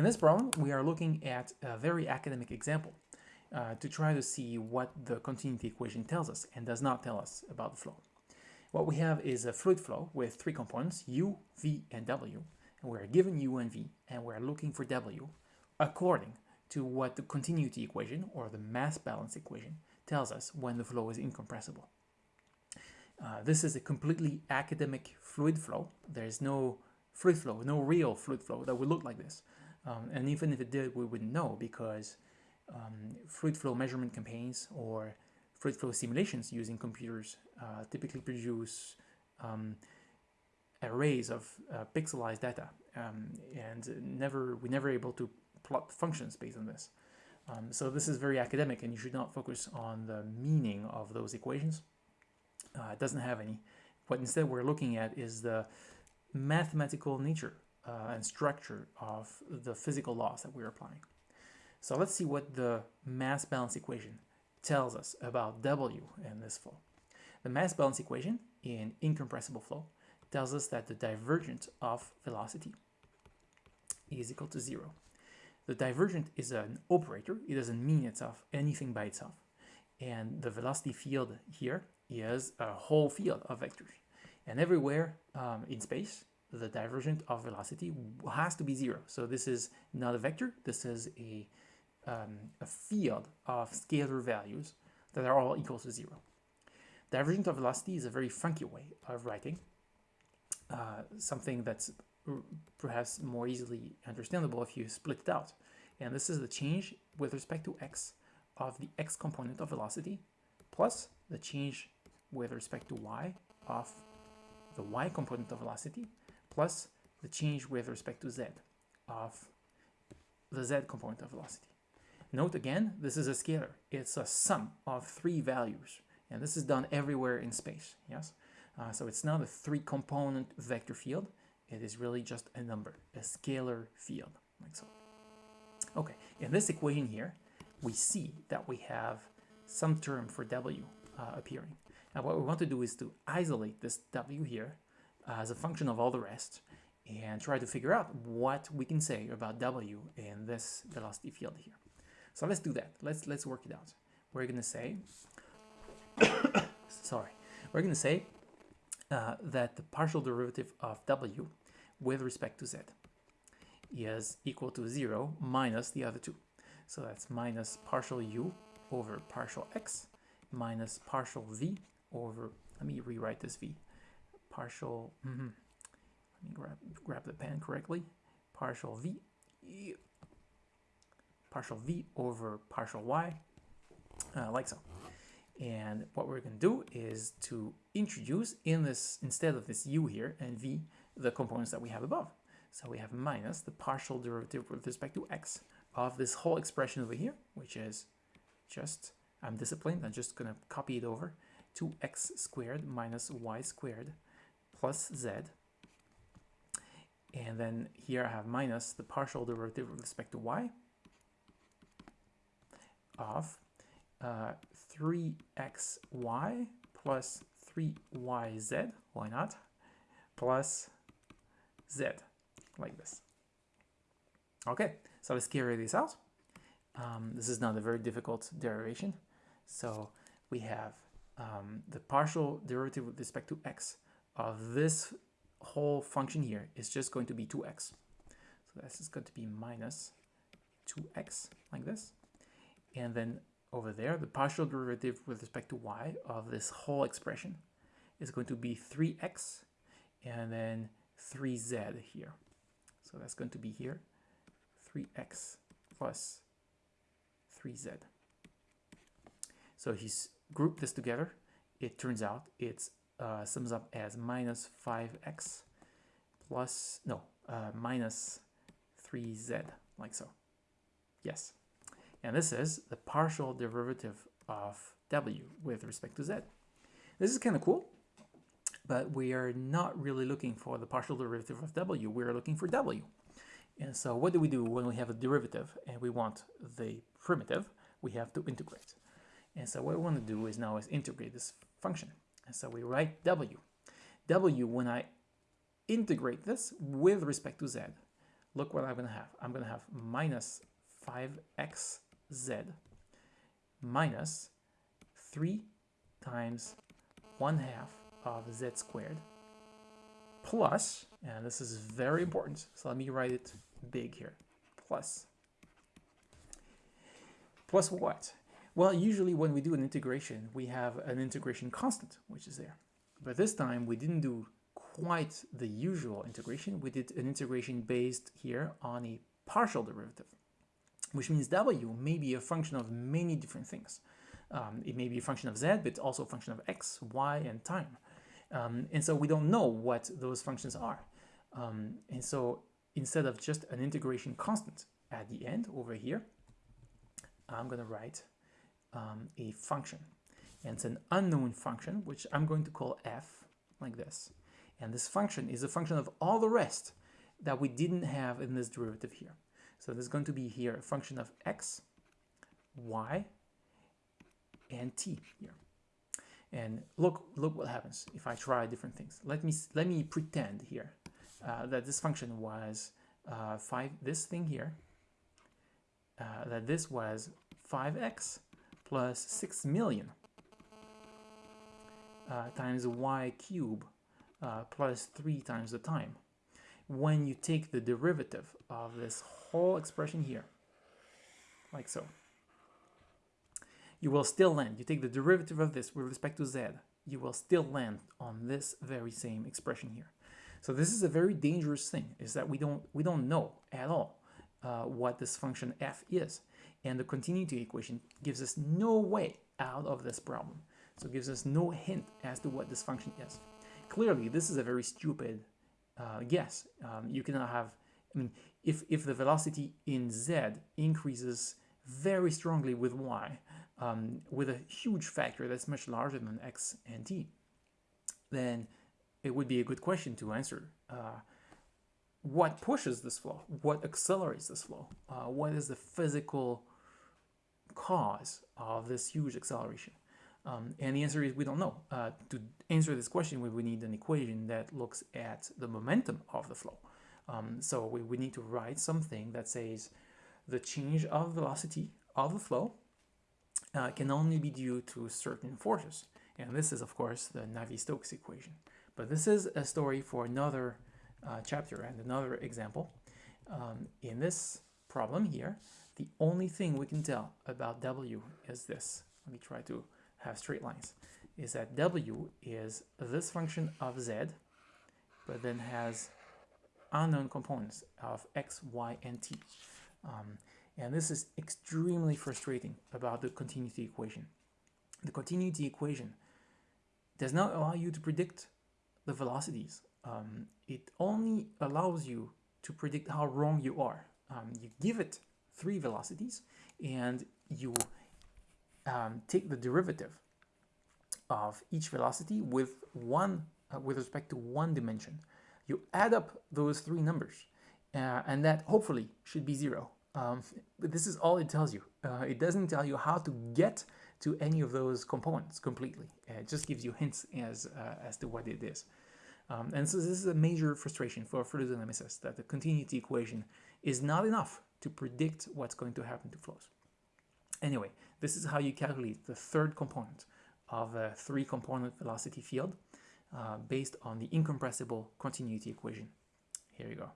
In this problem, we are looking at a very academic example uh, to try to see what the continuity equation tells us and does not tell us about the flow. What we have is a fluid flow with three components, U, V, and W, and we're given U and V, and we're looking for W according to what the continuity equation, or the mass balance equation, tells us when the flow is incompressible. Uh, this is a completely academic fluid flow. There's no fluid flow, no real fluid flow that would look like this. Um, and even if it did, we wouldn't know because um, fluid flow measurement campaigns or fluid flow simulations using computers uh, typically produce um, arrays of uh, pixelized data um, and never we're never able to plot functions based on this. Um, so this is very academic and you should not focus on the meaning of those equations. Uh, it doesn't have any. What instead we're looking at is the mathematical nature uh, and structure of the physical laws that we're applying. So let's see what the mass balance equation tells us about W in this flow. The mass balance equation in incompressible flow tells us that the divergent of velocity is equal to zero. The divergent is an operator. It doesn't mean itself anything by itself. And the velocity field here is a whole field of vectors. And everywhere um, in space, the divergent of velocity has to be zero. So this is not a vector. This is a, um, a field of scalar values that are all equal to zero. Divergent of velocity is a very funky way of writing uh, something that's perhaps more easily understandable if you split it out. And this is the change with respect to x of the x component of velocity plus the change with respect to y of the y component of velocity plus the change with respect to z of the z component of velocity. Note again, this is a scalar. It's a sum of three values. And this is done everywhere in space, yes? Uh, so it's not a three-component vector field. It is really just a number, a scalar field, like so. Okay, in this equation here, we see that we have some term for w uh, appearing. And what we want to do is to isolate this w here as a function of all the rest and try to figure out what we can say about w in this velocity field here. So let's do that. Let's let's work it out. We're going to say, sorry, we're going to say uh, that the partial derivative of w with respect to z is equal to 0 minus the other two. So that's minus partial u over partial x minus partial v over, let me rewrite this v, partial, mm -hmm, let me grab, grab the pen correctly, partial v, partial v over partial y, uh, like so. And what we're going to do is to introduce in this, instead of this u here and v, the components that we have above. So we have minus the partial derivative with respect to x of this whole expression over here, which is just, I'm disciplined, I'm just going to copy it over, 2x squared minus y squared plus z. And then here I have minus the partial derivative with respect to y of uh, 3xy plus 3yz, why not, plus z, like this. Okay, so let's carry this out. Um, this is not a very difficult derivation. So we have um, the partial derivative with respect to x of this whole function here is just going to be 2x. So this is going to be minus 2x, like this. And then over there, the partial derivative with respect to y of this whole expression is going to be 3x and then 3z here. So that's going to be here, 3x plus 3z. So if you group this together, it turns out it uh, sums up as minus 5x plus, no, uh, minus 3z, like so. Yes. And this is the partial derivative of w with respect to z. This is kind of cool, but we are not really looking for the partial derivative of w. We're looking for w. And so what do we do when we have a derivative and we want the primitive? We have to integrate. And so what we want to do is now is integrate this function. And so we write w. w, when I integrate this with respect to z, look what I'm going to have. I'm going to have minus 5xz minus 3 times 1 half of z squared plus, and this is very important, so let me write it big here, plus. Plus what? Well, usually when we do an integration, we have an integration constant, which is there. But this time we didn't do quite the usual integration. We did an integration based here on a partial derivative, which means w may be a function of many different things. Um, it may be a function of z, but also a function of x, y, and time. Um, and so we don't know what those functions are. Um, and so instead of just an integration constant at the end over here, I'm going to write um, a function. And it's an unknown function, which I'm going to call f, like this. And this function is a function of all the rest that we didn't have in this derivative here. So there's going to be here a function of x, y, and t here. And look, look what happens if I try different things. Let me let me pretend here uh, that this function was uh, five. This thing here, uh, that this was 5x plus 6 million uh, times y cube uh, plus 3 times the time. When you take the derivative of this whole expression here, like so, you will still land. You take the derivative of this with respect to z, you will still land on this very same expression here. So this is a very dangerous thing, is that we don't, we don't know at all uh, what this function f is. And the continuity equation gives us no way out of this problem. So it gives us no hint as to what this function is. Clearly, this is a very stupid uh, guess. Um, you cannot have, I mean, if, if the velocity in z increases very strongly with y, um, with a huge factor that's much larger than x and t, then it would be a good question to answer. Uh, what pushes this flow? What accelerates this flow? Uh, what is the physical cause of this huge acceleration? Um, and the answer is we don't know. Uh, to answer this question, we would need an equation that looks at the momentum of the flow. Um, so we need to write something that says the change of velocity of the flow uh, can only be due to certain forces. And this is, of course, the Navier-Stokes equation. But this is a story for another uh, chapter and another example. Um, in this problem here, the only thing we can tell about W is this. Let me try to have straight lines. Is that W is this function of Z, but then has unknown components of X, Y, and T. Um, and this is extremely frustrating about the continuity equation. The continuity equation does not allow you to predict the velocities um, it only allows you to predict how wrong you are. Um, you give it three velocities and you um, take the derivative of each velocity with one uh, with respect to one dimension. You add up those three numbers uh, and that hopefully should be zero. Um, but this is all it tells you. Uh, it doesn't tell you how to get to any of those components completely. It just gives you hints as, uh, as to what it is. Um, and so this is a major frustration for fluid dynamicists that the continuity equation is not enough to predict what's going to happen to flows. Anyway, this is how you calculate the third component of a three-component velocity field uh, based on the incompressible continuity equation. Here you go.